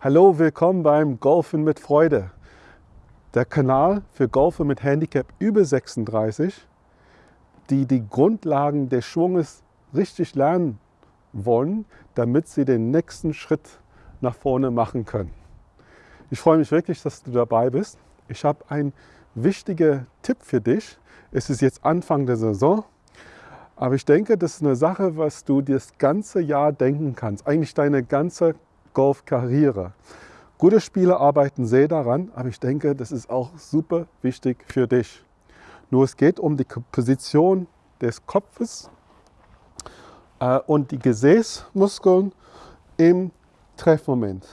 Hallo, willkommen beim Golfen mit Freude. Der Kanal für Golfer mit Handicap über 36, die die Grundlagen des Schwunges richtig lernen wollen, damit sie den nächsten Schritt nach vorne machen können. Ich freue mich wirklich, dass du dabei bist. Ich habe einen wichtigen Tipp für dich. Es ist jetzt Anfang der Saison, aber ich denke, das ist eine Sache, was du das ganze Jahr denken kannst, eigentlich deine ganze Golfkarriere. Gute Spieler arbeiten sehr daran, aber ich denke, das ist auch super wichtig für dich. Nur es geht um die Position des Kopfes äh, und die Gesäßmuskeln im Treffmoment.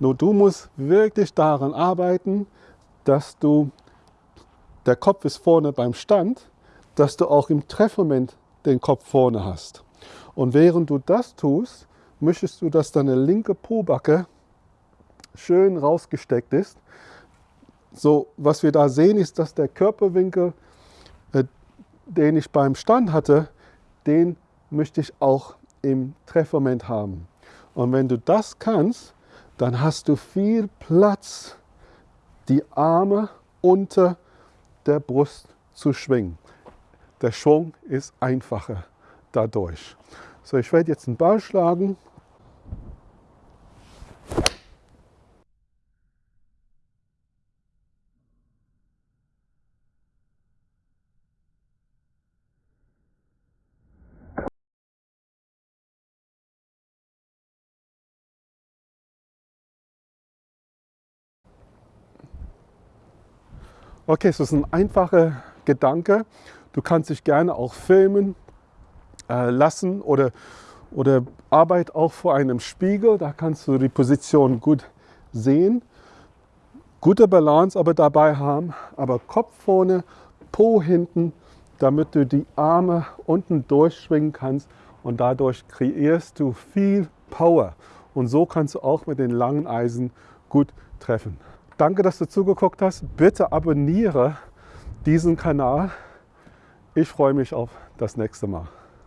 Nur du musst wirklich daran arbeiten, dass du der Kopf ist vorne beim Stand, dass du auch im Treffmoment den Kopf vorne hast. Und während du das tust, möchtest du, dass deine linke Pobacke schön rausgesteckt ist. So, was wir da sehen, ist, dass der Körperwinkel, äh, den ich beim Stand hatte, den möchte ich auch im Treffmoment haben. Und wenn du das kannst, dann hast du viel Platz, die Arme unter der Brust zu schwingen. Der Schwung ist einfacher dadurch. So, ich werde jetzt einen Ball schlagen. Okay, so ist ein einfacher Gedanke. Du kannst dich gerne auch filmen äh, lassen oder, oder Arbeit auch vor einem Spiegel. Da kannst du die Position gut sehen. Gute Balance aber dabei haben, aber Kopf vorne, Po hinten, damit du die Arme unten durchschwingen kannst und dadurch kreierst du viel Power. Und so kannst du auch mit den langen Eisen gut treffen. Danke, dass du zugeguckt hast. Bitte abonniere diesen Kanal. Ich freue mich auf das nächste Mal.